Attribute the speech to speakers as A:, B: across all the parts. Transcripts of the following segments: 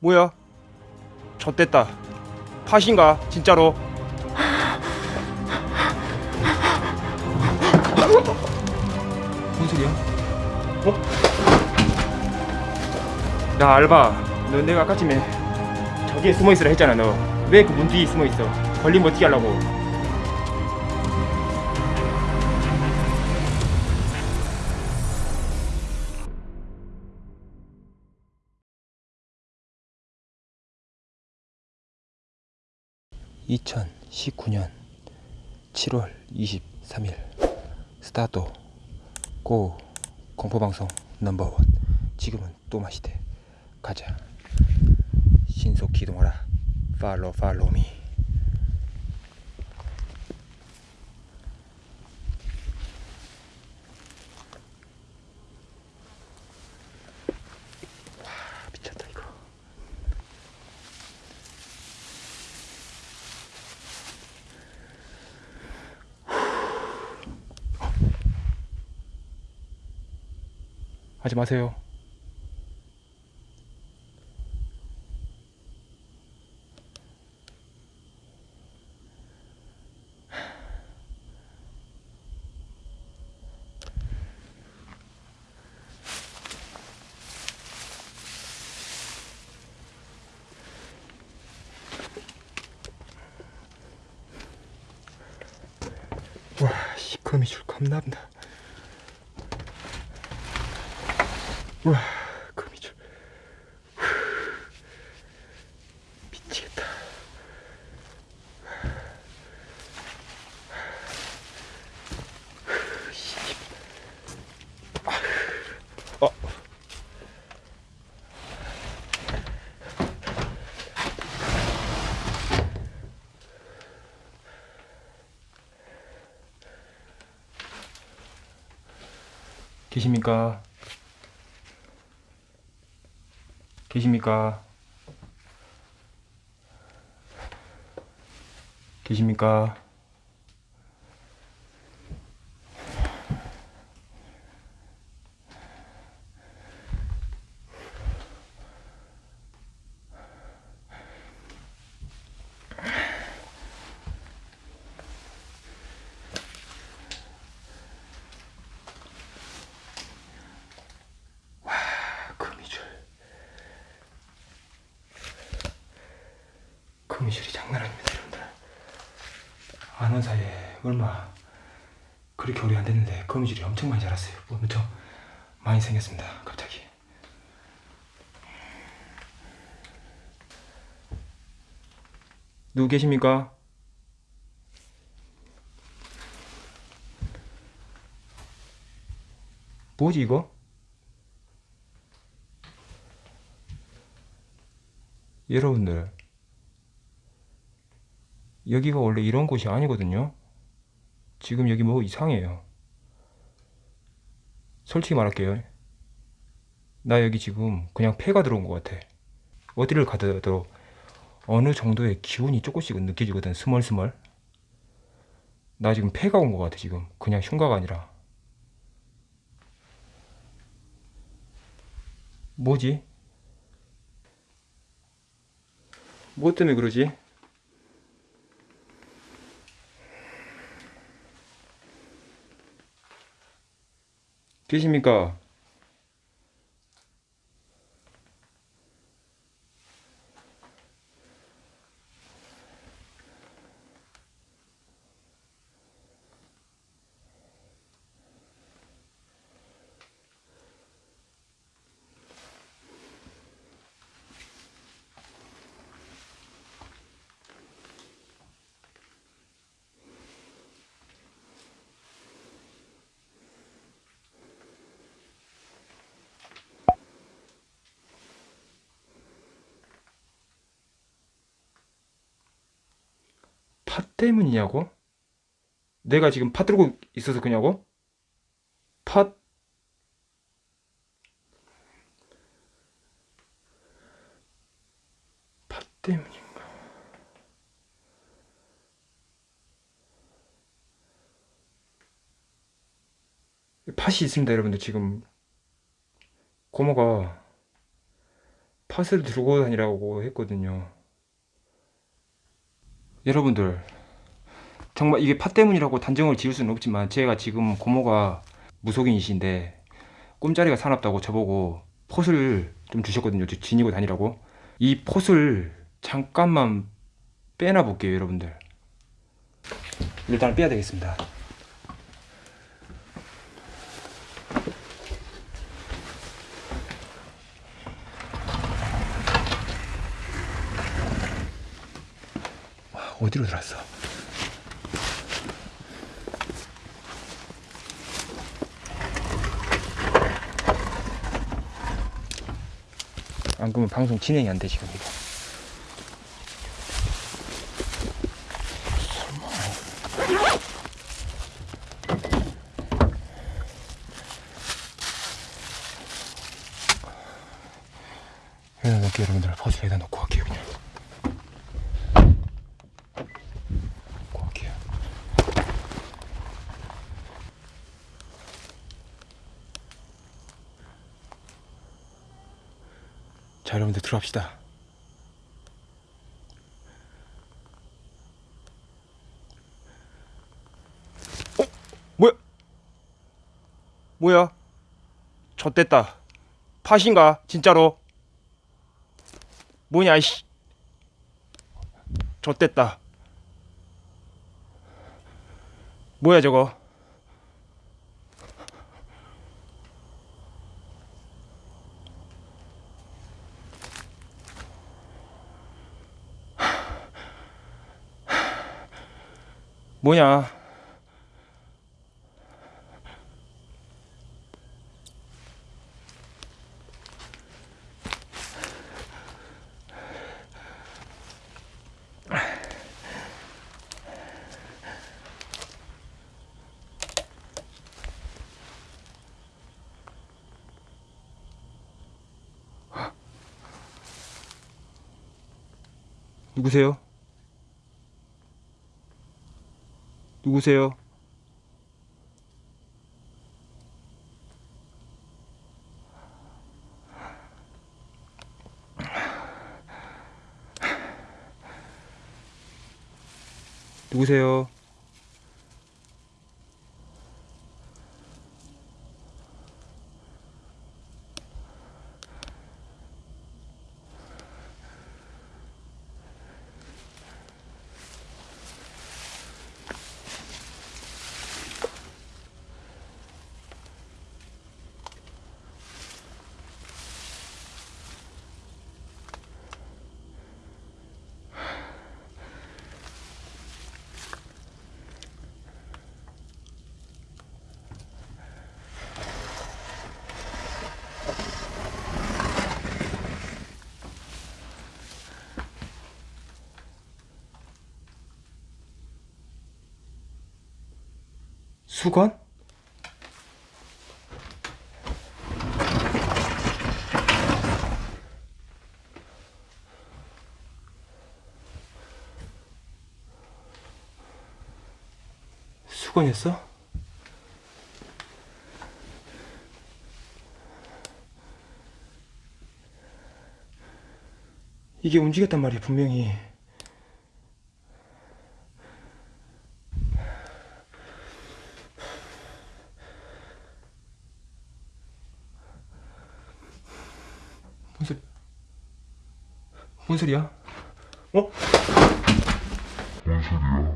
A: 뭐야? 좆됐다. 팥인가? 진짜로? 뭔 소리야? 어? 야 알바, 너 내가 아까 쯤에 저기에 숨어 있으라 했잖아. 너 왜 그 문 뒤에 숨어 있어? 걸리면 어떻게 하려고? (2019년 7월 23일) 스타트 고 공포방송 넘버원. 지금은 또 마시대. 가자. 신속 기동하라. 팔로 팔로미 하지 마세요 와, 씨, 거미줄 겁나 다. 와, 거미줄. 후, 미치겠다. 아, 어. 계십니까? 계십니까? 계십니까? 미줄이 장난 아닙니다 여러분들 아는 사이에 얼마 그렇게 오래 안 됐는데 거미줄이 엄청 많이 자랐어요 뭐 엄청 많이 생겼습니다 갑자기 누구 계십니까? 뭐지 이거? 여러분들 여기가 원래 이런 곳이 아니거든요. 지금 여기 뭐 이상해요. 솔직히 말할게요. 나 여기 지금 그냥 폐가 들어온 것 같아. 어디를 가더라도 어느 정도의 기운이 조금씩은 느껴지거든 스멀스멀. 나 지금 폐가 온 것 같아 지금. 그냥 흉가가 아니라. 뭐지? 뭐 때문에 그러지? 계십니까? 팥 때문이냐고? 내가 지금 팥 들고 있어서 그냐고? 팥? 팥 때문인가? 팥이 있습니다 여러분들 지금 고모가 팥을 들고 다니라고 했거든요. 여러분들 정말 이게 팥 때문이라고 단정을 지을 수는 없지만 제가 지금 고모가 무속인이신데 꿈자리가 사납다고 저보고 폿을 좀 주셨거든요. 저 지니고 다니라고. 이 폿을 잠깐만 빼놔 볼게요, 여러분들. 일단 빼야 되겠습니다. 와, 어디로 들어왔어? 안 그러면 방송 진행이 안 돼 지금 이거. 여기다 놓을게요 여러분들 퍼즐 여기다 놓고 갈게요 그냥 놓고 갈게요 자 여러분 들 들어갑시다 어? 뭐야? 뭐야? 젖됐다 팥인가? 진짜로? 뭐냐 이씨 젖됐다 뭐야 저거 뭐냐 누구세요? 누구세요? 수건? 수건이었어? 이게 움직였단 말이야 분명히 뭔 소리 뭔 소리야? 어? 빨다!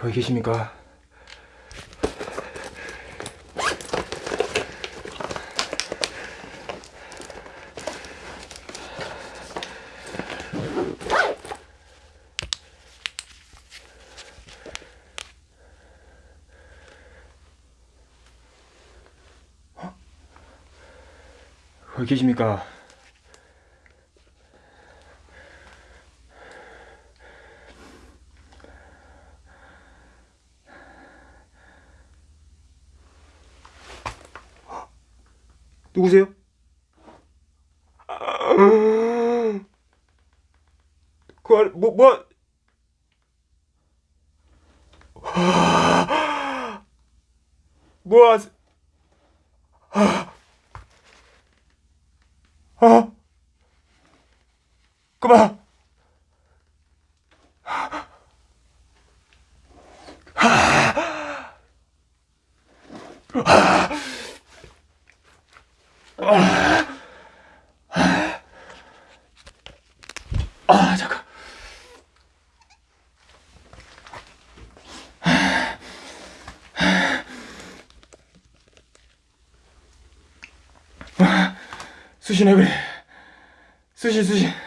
A: 거기 계십니까? 어? 거기 계십니까? 누구세요? 그 안, 뭐, 뭐? 뭐, 하세- 아, 그만. 아, 잠깐. 수신해 그래. 수신 수신.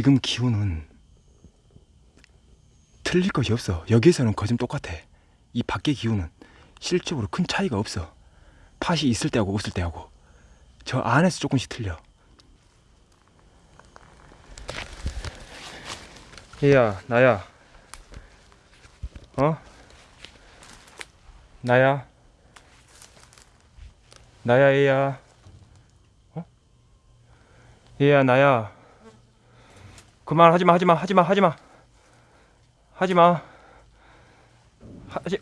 A: 지금 기온은 틀릴 것이 없어. 여기에서는 거진 똑같아. 이 밖의 기온은 실적으로 큰 차이가 없어. 팥이 있을 때하고 없을 때하고 저 안에서 조금씩 틀려. 얘야, 나야. 어? 나야. 나야, 얘야. 어? 얘야, 나야. 그만 하지마 하지마 하지마 하지마. 하지마. 하지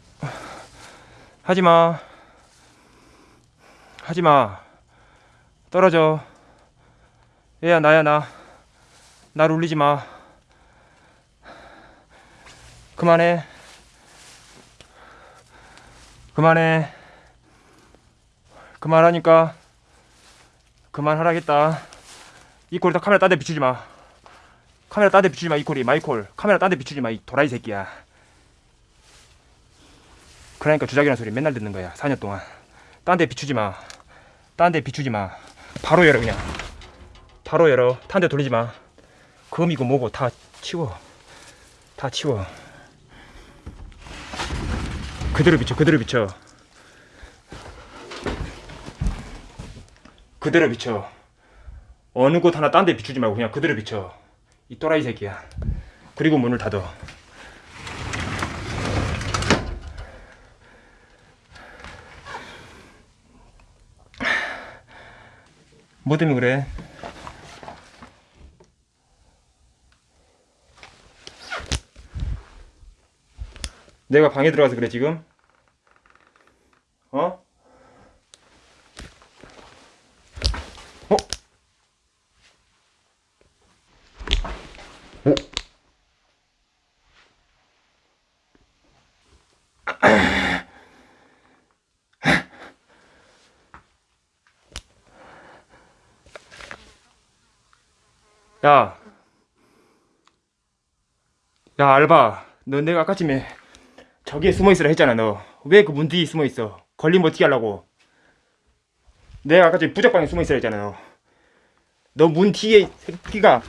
A: 하지마. 하지마. 떨어져. 얘야 나야 나. 나를 울리지마. 그만해. 그만해. 그만하니까 그만하라겠다. 이 꼴다 카메라 딴 데 비추지 마 카메라 딴 데 비추지 마 이콜이. 마이콜. 카메라 딴 데 비추지 마 이 도라이 새끼야. 그러니까 주작이라는 소리 맨날 듣는 거야 4년 동안. 딴 데 비추지 마딴 데 비추지 마. 바로 열어 그냥. 바로 열어. 탄 데 돌리지 마. 금이고 뭐고 다 치워. 다 치워. 그대로 비춰 그대로 비춰. 그대로 비춰. 어느 곳 하나 딴 데 비추지 말고 그냥 그대로 비춰 이 또라이 새끼야. 그리고 문을 닫어. 뭐 때문에 그래? 내가 방에 들어가서 그래 지금? 어? 어? 야, 야 알바, 너 내가 아까쯤에 저기에 숨어 있으라 했잖아 너. 왜 그 문 뒤에 숨어 있어? 걸리면 어떻게 하려고? 내가 아까 저기 부적방에 숨어 있으라 했잖아 너문 뒤에 새끼가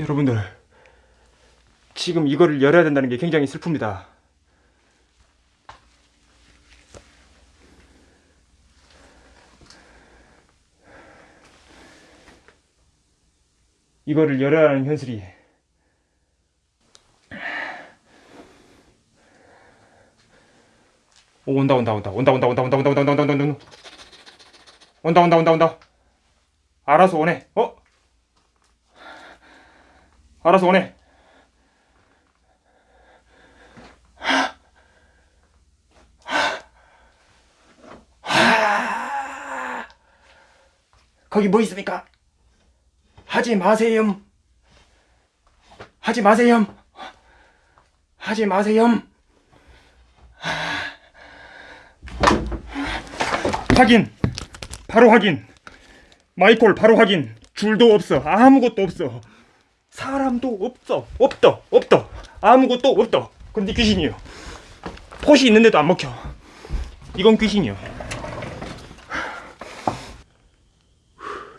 A: 여러분들 지금 이거를 열어야 된다는 게 굉장히 슬픕니다. 이거를 열어야 하는 현실이 오 온다 온다 온다 온다 온다 온다 온다 온다 온다 온다 온다 온다 온다 온다 온다 온다 알아서 오네 어? 알아서 오네. 거기 뭐 있습니까? 하지 마세요. 하지 마세요. 하지 마세요. 확인. 바로 확인. 마이콜 바로 확인. 줄도 없어. 아무것도 없어. 사람도 없어. 없다. 없다. 아무것도 없다. 근데 귀신이요. pot이 있는데도 안 먹혀. 이건 귀신이요.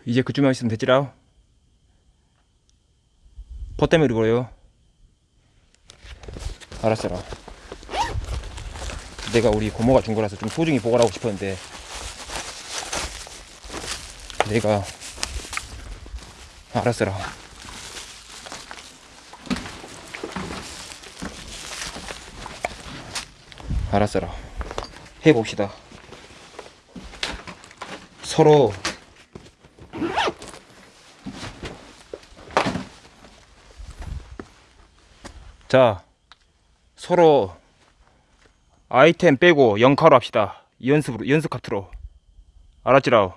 A: 이제 그쯤만 있으면 됐지라 pot 때문에 그래요. 알았어라 내가 우리 고모가 준 거라서 좀 소중히 보관하고 싶었는데 내가 알았어라 알았어라. 해봅시다. 서로 자 서로 아이템 빼고 0카로 합시다. 연습으로 연습 카트로. 알았지라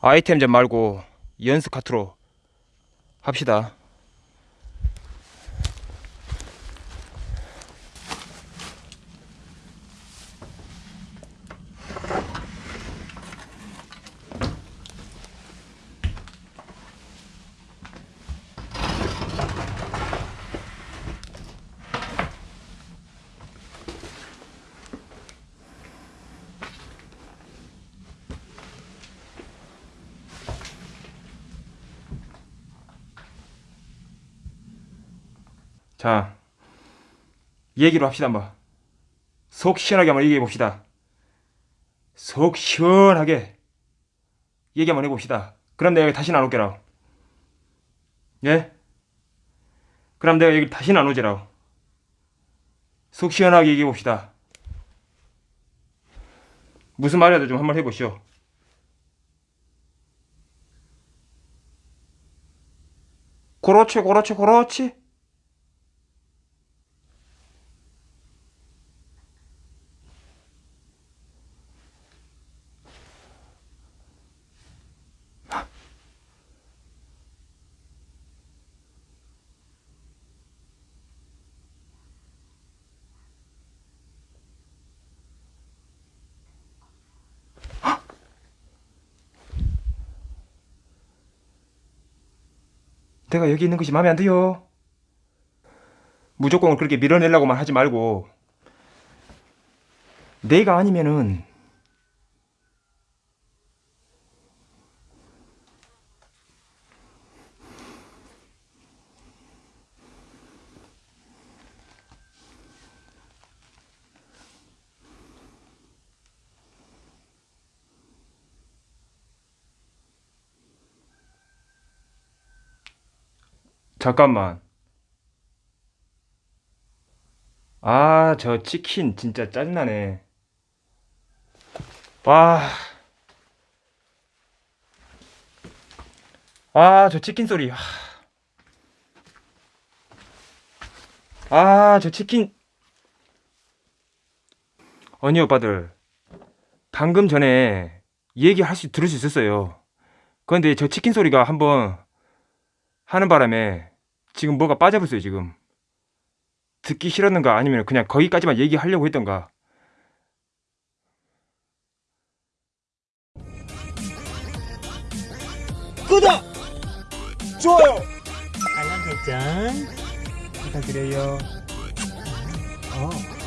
A: 아이템 좀 말고 연습 카트로 합시다 자, 얘기로 합시다 한번. 속 시원하게 한번 얘기해 봅시다. 속 시원하게 얘기 한번 해봅시다. 그럼 내가 안 올게라. 예? 그럼 내가 여기 다시는 안 오지라. 속 시원하게 얘기해 봅시다. 무슨 말이라도 좀 한번 해보시오. 그렇지, 그렇지, 그렇지. 내가 여기 있는 것이 마음에 안 들요. 무조건 그렇게 밀어내려고만 하지 말고 내가 아니면은 잠깐만. 아, 저 치킨 진짜 짜증나네. 와. 아, 저 치킨 소리. 아, 저 치킨. 언니 오빠들. 방금 전에 얘기할 수, 들을 수 있었어요. 그런데 저 치킨 소리가 한번 하는 바람에 지금 뭐가 빠져버렸어요 지금 듣기 싫었는가 아니면 그냥 거기까지만 얘기하려고 했던가
B: 구독! 좋아요!
C: 알람 설정 부탁드려요. 어.